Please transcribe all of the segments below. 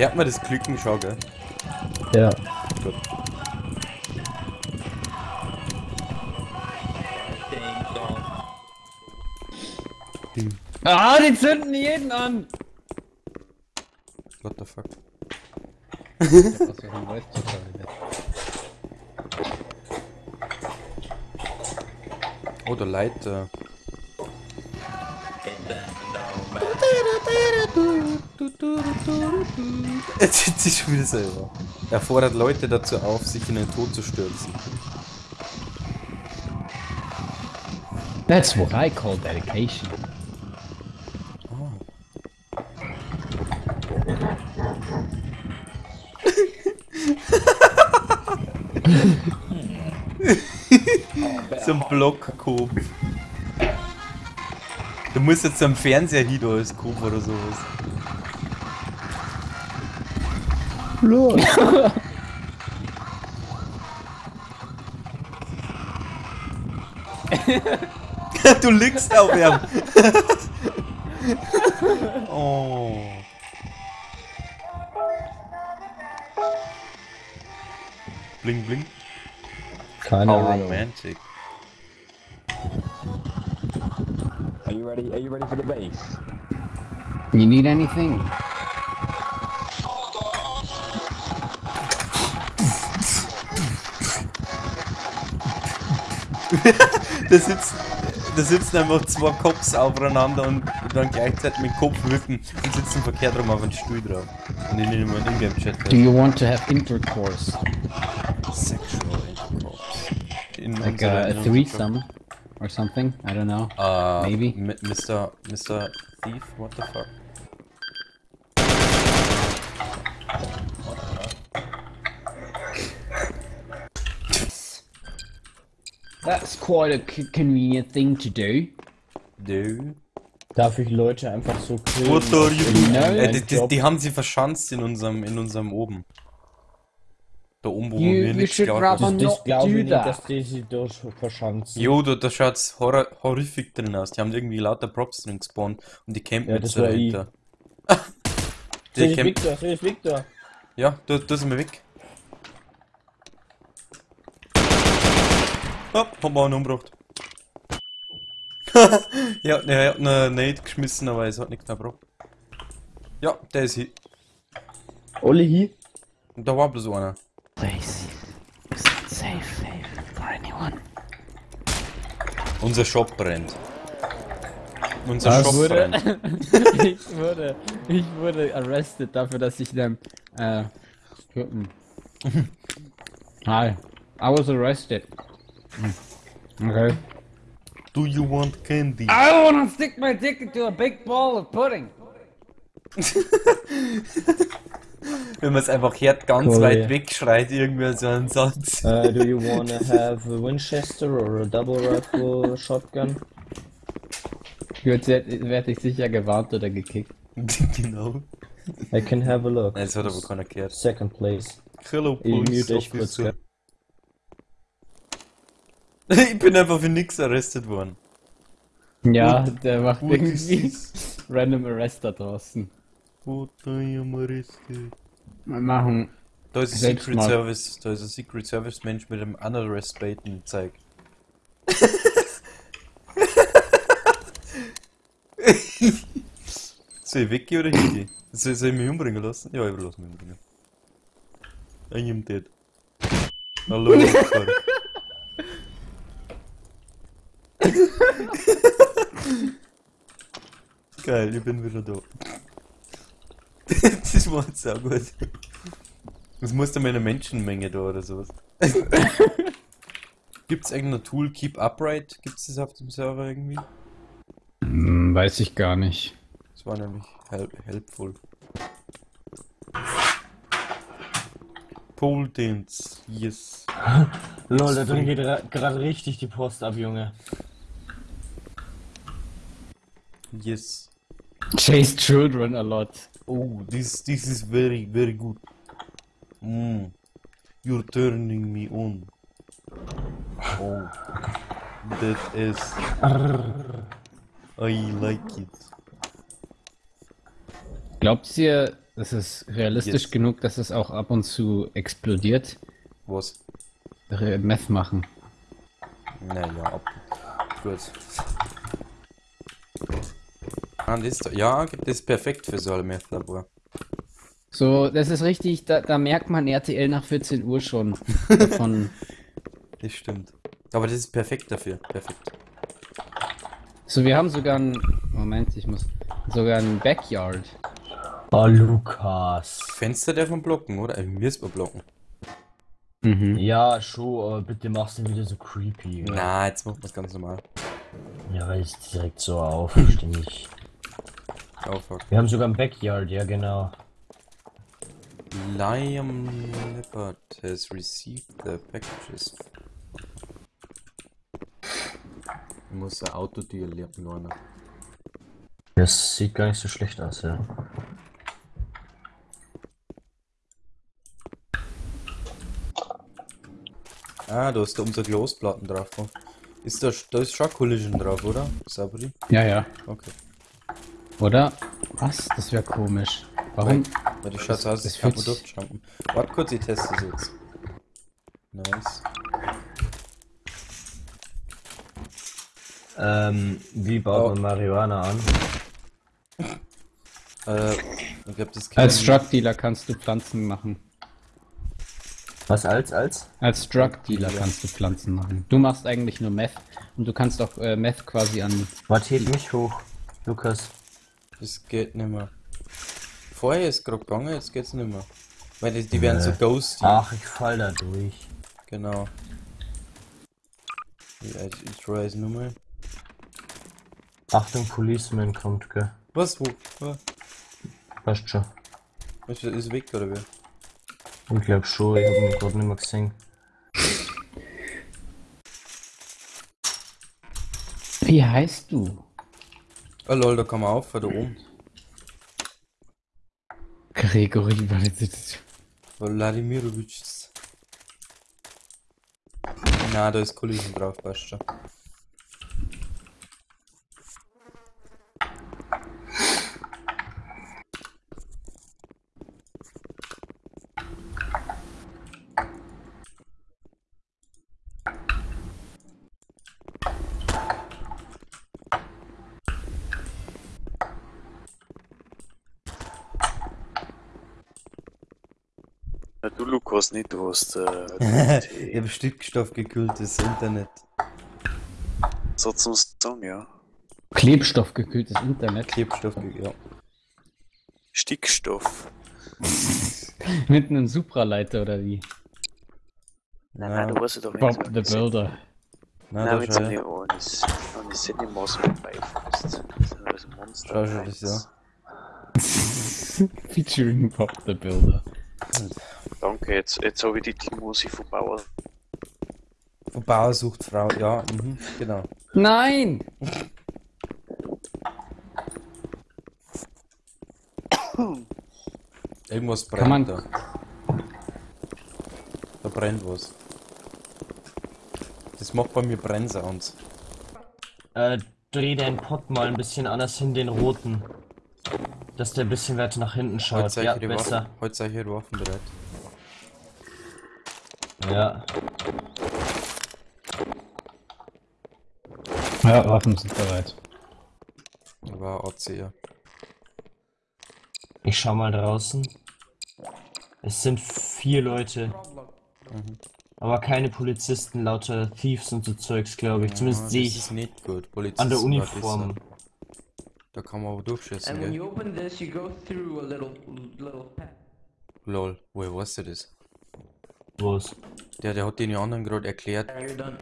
Hört man das Glücken schon, gell? Ja. Gut. Ah, die zünden jeden an! What the fuck? Oh, der Leiter. Jetzt sitzt sie schon wieder selber. Er fordert Leute dazu auf, sich in den Tod zu stürzen. That's what I call dedication. So ein Blockkopf. Du musst jetzt am Fernseher hin als Kopf oder sowas. Los. du liegst auf ihm. oh. Bling bling. Keine How Ahnung. romantic. Are you ready? Are you ready for the base? You need anything? Da sitzen, da sitzen einfach zwei Cops aufeinander und dann gleichzeitig mit Kopf wippen und sitzen verkehrt rum auf den Stuhl drauf. Und in dem Ingame-Chat. Do you want to have intercourse? Sexual Intercourse. In Like unserer- a, threesome? Or something? I don't know. Uh, Maybe. Mr. Mr. Thief, what the fuck? That's quite a convenient thing to do. Do. Darf ich Leute einfach so killen? What are you doing? No. Äh, die, die, die haben sie verschanzt in unserem, in unserem oben. Da oben, wo You- wir nichts should glauben. Das, das glaube ich nicht, that. dass die sich dort verschanzen. Jo, da, da schaut's horror horrific drin aus. Die haben irgendwie lauter Props drin gespawnt und die campen Ja, jetzt das dahinter. Ich camp Victor, sehe ich Victor. ja, da, da sind wir weg. Oh, haben wir einen umgebracht. ja, er hat eine Nate geschmissen, aber es hat nichts mehr gebracht. Ja, der ist hier. Oli hier. Und da war bloß einer. Place. Is safe for anyone? Unser Shop brennt. Unser Was? Shop Wurde, brennt. ich wurde, ich wurde arrested dafür, dass ich dem, äh. Hi. I was arrested. Okay. Do you want candy? I wanna stick my dick into a big ball of pudding. Wenn man es einfach hört, ganz Cool, weit ja. weg schreit irgendwer so einen Satz. Uh, do you wanna have a Winchester or a double rifle shotgun? Jetzt werd- werde ich sicher gewarnt oder gekickt. genau. I can have a look. Nein, das hat aber keiner gehört. Second place. Hello, Ich Police mute dich kurz, Officer. Ich bin einfach für nix arrestet worden. Ja, What- der macht what irgendwie random Arrest da draußen. What I am arrested. Wir machen. Da ist ein Selbst Secret mal. Service, da ist ein Secret Service Mensch mit einem Unarrest Button zeig. Soll ich weggehen oder hingehen? Soll, soll ich mich umbringen lassen? Ja, ich will mich umbringen. I am dead. Hallo. Geil, ich bin wieder da. das war jetzt auch gut. Das muss dann eine Menschenmenge da oder sowas. Gibt's irgendein Tool, Keep Upright? Gibt's das auf dem Server irgendwie? Hm, weiß ich gar nicht. Das war nämlich help helpful. Pole Dance, yes. Lol, da drin geht gerade richtig die Post ab, Junge. Yes. Chase children a lot. Oh, this this is very very good. Mm. You're turning me on. Oh, that is. I like it. Glaubt ihr, das ist realistisch Yes. genug, dass es auch ab und zu explodiert. Was? Meth machen. Naja, ab. Gut. Ah, das ist, ja, das ist perfekt für so ein Meth-Labor. So, das ist richtig, da, da merkt man RTL nach 14 Uhr schon davon. Das stimmt. Aber das ist perfekt dafür. Perfekt. So, wir haben sogar ein. Moment, ich muss. Sogar ein Backyard. Oh, Lukas. Fenster darf man blocken, oder? Äh, müssen wir blocken. Mhm. Ja, schon, aber bitte mach's nicht wieder so creepy. Ja, Na, jetzt machen wir es ganz normal. ja weil es direkt so auf, nicht. Oh fuck. Wir haben sogar ein Backyard, ja genau. Liam Leopard has received the packages. Ich muss ein Autotür lernen. Das sieht gar nicht so schlecht aus, ja. Ah, da ist da unsere Glasplatten drauf. Ist da, da ist schon Collision drauf, oder? Sabri? Ja, ja. Okay. Oder? Was? Das wäre komisch. Warum? Weil das schaut so aus, das fühlt sich- durchjumpen. Warte kurz, ich teste es jetzt. Nice. Ähm, wie baut Oh. man Marihuana an? Äh, ich glaube, das Als Drug Dealer kannst du Pflanzen machen. Was als, als? Als Drug Dealer kannst du Pflanzen machen. Du machst eigentlich nur Meth und du kannst auch äh, Meth quasi an. Warte, hebt mich hoch, Lukas. Das geht nicht mehr. Vorher ist gerade gegangen, jetzt geht's nicht mehr. Weil die, die werden so Nee. ghosty. Ach, ich fall da durch. Genau. Ja, ich, ich try es nochmal. Achtung, Policeman kommt, gell? Was? Wo? Ah, Passt schon. Ist, ist weg oder wie? Ich glaub schon, ich hab ihn gerade nicht mehr gesehen. Wie heißt du? Oh lol, da kann man auf, da oben. Gregory Vladimirovic. Na, da ist Collision drauf, passt schon. Ja, Lukas nicht, du hast äh, ich habe stickstoffgekühltes Internet. so zum Sagen, ja. Klebstoffgekühltes Internet. Klebstoff, ja. Stickstoff. Mit einem Supraleiter oder wie? Nein, Nein, du weißt ja doch Bob the Builder. Nein, Nein, schau, so ja. einer eines, eines Cinemaus mit beifasst. Das ist ein Monster. Schau schon das, ja. Featuring Bob the Builder. Danke, jetzt, jetzt habe ich die Titelmusik von Bauer. Von Bauer sucht Frau, ja, mhm, genau. Nein! Irgendwas Kann man- brennt da. Da brennt was. Das macht bei mir Brennsounds. Äh, dreh deinen Pott mal ein bisschen anders hin, den roten. Dass der ein bisschen weiter nach hinten schaut. Heute Ja, seid ihr besser. Waffen, heute seid ihr Waffen bereit. Ja. Ja, Waffen sind bereit. War ACR. Ich schau mal draußen. Es sind vier Leute. Aber keine Polizisten, lauter Thieves und so Zeugs, glaube ich. Zumindest Ja, sehe das ich ist nicht gut. Polizisten an der Uniform. Da kann man aber durchschießen, And when you open this, you go through a little little path. Lol, woher weißt du das? Los. Der, der hat den anderen gerade erklärt,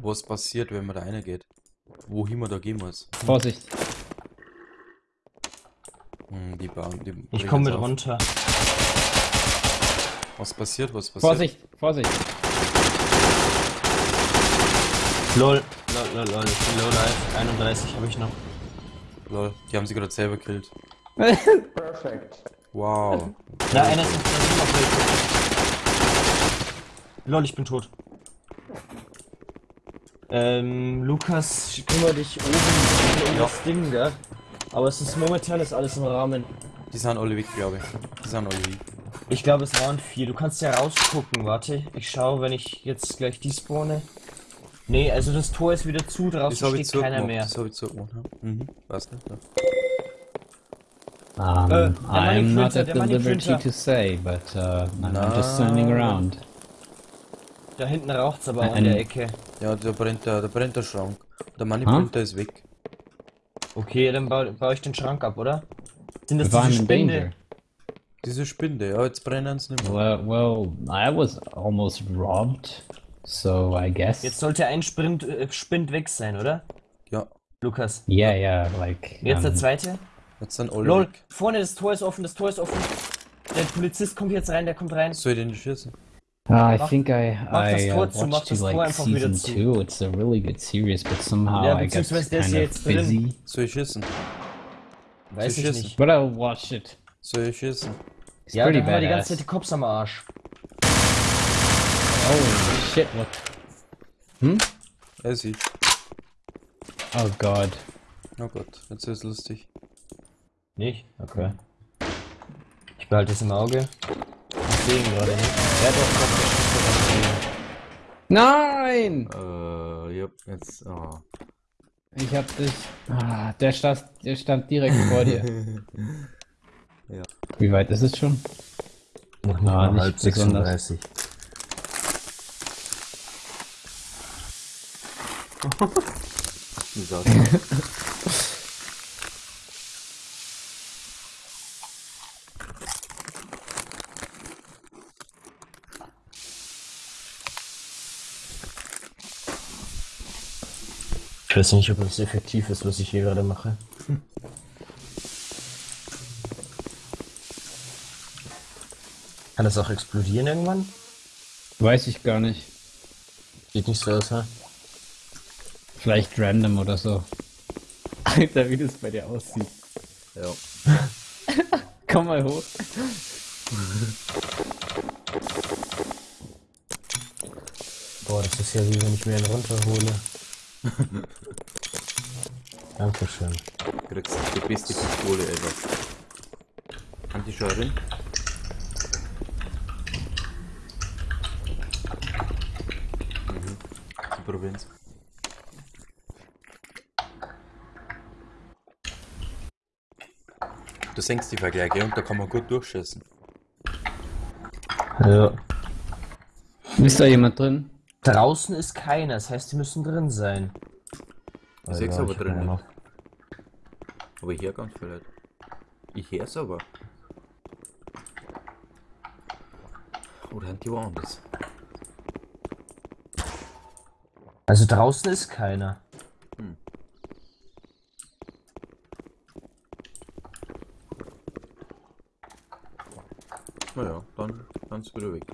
was passiert, wenn man da reingeht. Wohin man da gehen muss. Vorsicht. Hm, die bauen, die Ich komme mit auf. runter. Was passiert, was passiert? Vorsicht, Vorsicht. Lol. Lol, lol, lol. Ich bin low life. 31 habe ich noch. Lol, die haben sie gerade selber killt. Perfect. Wow. Na, einer ist. Lol, ich bin tot. Ähm, Lukas, kümmere dich oben um das Ding, gell? Aber es ist momentan ist alles im Rahmen. Die sind alle weg, glaube ich. Die sind alle weg. Ich glaube, es waren vier. Du kannst ja rausgucken. Warte, ich schaue, wenn ich jetzt gleich die spawne. Nee, also das Tor ist wieder zu, Das draußen ich steht keiner mehr. Das habe ich so gemacht. ja. Mhm. Weiß nicht. Ja. Um, der I'm Money not at the liberty to say, but uh, I'm Na. just standing around. Da hinten raucht's aber an der Ecke. Ja, da brennt der, da brennt der Schrank. Der Money Ah. Printer ist weg. Okay, dann baue, baue ich den Schrank ab, oder? Sind das diese in Spinde? danger. Diese Spinde, ja, jetzt brennen sie nicht mehr. Well, well, I was almost robbed, so I guess. Jetzt sollte ein Sprint, äh, Spind weg sein, oder? Ja, Lukas. yeah, yeah, like. Jetzt der um, zweite. jetzt sind alle Lol, vorne das Tor ist offen, das Tor ist offen. Der Polizist kommt jetzt rein, der kommt rein. Soll ich den nicht schießen? Uh, I Mach- think I mach das I Tor uh, zu, mach watched Tor like einfach wieder season zu. two. It's a really good series, but somehow Ja, I got beziehungsweise der ist kind ja of jetzt drin. busy. Soll ich schießen? Weiß ich nicht. But I'll watch it. Soll ich schießen? It's Ja, pretty dann haben wir die ganze badass. Zeit die Cops am Arsch. Holy shit! What? Er sieht. Oh god. Oh Gott, jetzt ist lustig. Nicht? Okay. Ich behalte es im Auge. Ich sehe ihn gerade nicht. Ja doch, auf Nein! Äh, ja, jetzt, oh. Ich hab dich. Ah, der stand, der stand direkt vor dir. Ja. Wie weit ist es schon? Noch nicht halb besonders. 36. Wie Ich weiß nicht, ob das effektiv ist, was ich hier gerade mache. Kann das auch explodieren irgendwann? Weiß ich gar nicht. Sieht nicht so aus, ha? Vielleicht random oder so. Alter, wie das bei dir aussieht. Ja. Komm mal hoch. Boah, das ist ja wie wenn ich mir einen runterhole. Dankeschön. Du kriegst die beste Pistole ever. Antischeuerin? Mhm. Die Provinz. Du senkst die Vergleiche und da kann man gut durchschießen. Ja. Ist da jemand drin? Draußen ist keiner, das heißt, die müssen drin sein. Ich seh's aber drin nicht. noch- Aber ich höre ganz viel Leute. Ich hör's aber. Oder sind die woanders? Also draußen ist keiner. Naja, dann kannst du wieder weg.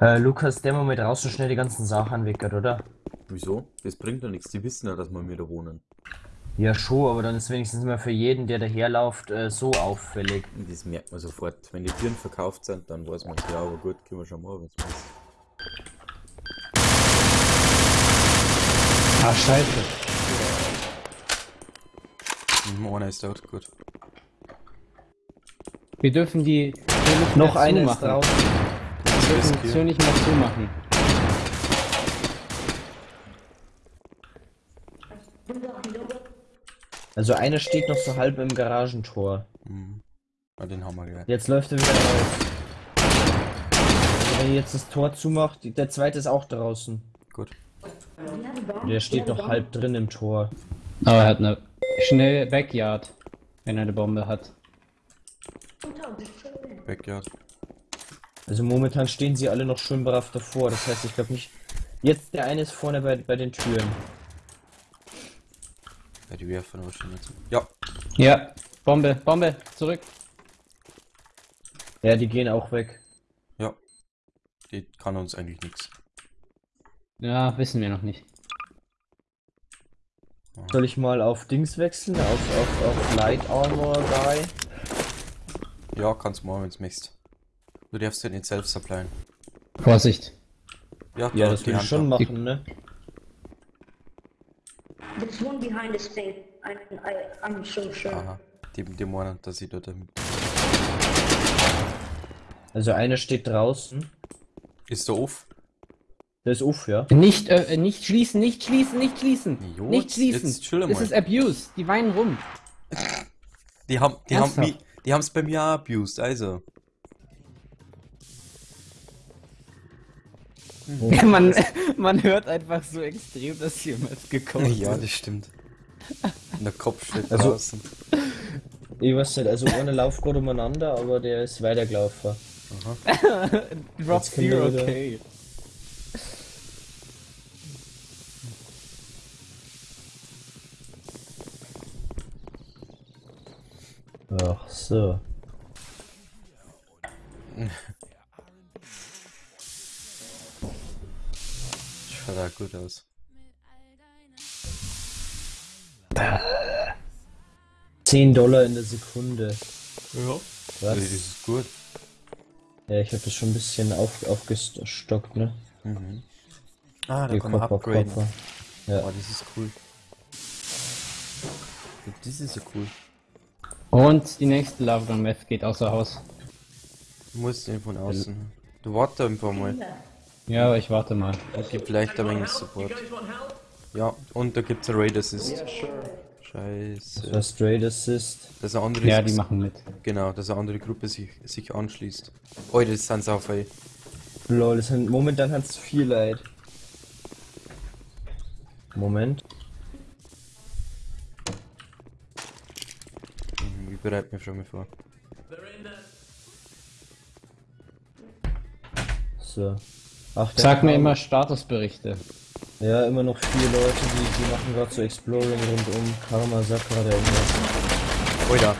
Äh, Lukas, der mal mit draußen schnell die ganzen Sachen weggert, oder? Wieso? Das bringt ja nichts. Die wissen ja, dass wir da wohnen. Ja, schon, aber dann ist wenigstens mal für jeden, der daherläuft, äh, so auffällig. Das merkt man sofort. Wenn die Türen verkauft sind, dann weiß man ja, aber gut, können wir schon mal, passt. Ah, scheiße. Einer ist dort, gut. Wir dürfen die Tür nicht Noch zumachen. draußen. Wir dürfen die Tür nicht mehr zumachen. Also einer steht noch so halb im Garagentor. Mhm. Ja, den haben wir gleich. Jetzt läuft er wieder raus. Wenn ihr jetzt das Tor zumacht, der zweite ist auch draußen. Gut. Der steht noch halb drin im Tor. Aber er hat eine schnelle Backyard, wenn er eine Bombe hat. Backyard. Also momentan stehen sie alle noch schön brav davor. Das heißt, ich glaube nicht. Jetzt der eine ist vorne bei, bei den Türen. Ja, die werfen aber schon jetzt. Ja, Ja, Bombe, Bombe, zurück. Ja, die gehen auch weg. ja. Die kann uns eigentlich nichts. Ja, wissen wir noch nicht. Soll ich mal auf Dings wechseln? Auf, auf, auf Light Armor Guy? Ja, kannst du mal, wenn's möchtest. Du darfst ja nicht selbst supplyen. Vorsicht. Ja, Ja, da das die will ich schon machen, ne? There's one behind this thing. I, I, I'm so sure. Aha. Die, die meinen, dass ich da damit. Also einer steht draußen. Ist der off? Der ist uff, ja. Nicht, äh, nicht schließen, nicht schließen, nicht schließen. Jo, nicht schließen. jetzt das ist Abuse. Die weinen rum. Die haben, die haben, Ernsthaft? Die haben's bei mir abused, also. man, man hört einfach so extrem, dass jemand gekommen Ja, ist. das stimmt. Und der Kopf steht Also- draußen. Ich weiß nicht, also einer läuft gerade umeinander, aber der ist weitergelaufen. Drop Zero wieder- K. So. Schaut auch gut aus. Zehn Dollar in der Sekunde. Ja. Was? Das ist gut. Ja, ich habe das schon ein bisschen auf, aufgestockt, ne? Ah, da Die kann man Kopf upgraden. Kopf. Ja. Oh, das ist cool. Das ist ja cool. Und die nächste Lava Meth geht außer Haus. Du musst den von außen. Du warte einfach mal. Ja, aber ich warte mal. Und gib vielleicht ein wenig Support. Ja, und da gibt's ein Raid Assist. Scheiße. Das Straight Assist. Dass eine andere Ja, die machen mit. Genau, dass eine andere Gruppe sich, sich anschließt. Oh, das sind auf ey. Lol, das sind, momentan hat's viel Leid. Moment. Bereite mich schon mal vor. So. Ach, Sag mir immer Statusberichte. Ja, immer noch vier Leute, die, die machen gerade so Exploring rund um Karma, sag gerade irgendwas. Alter,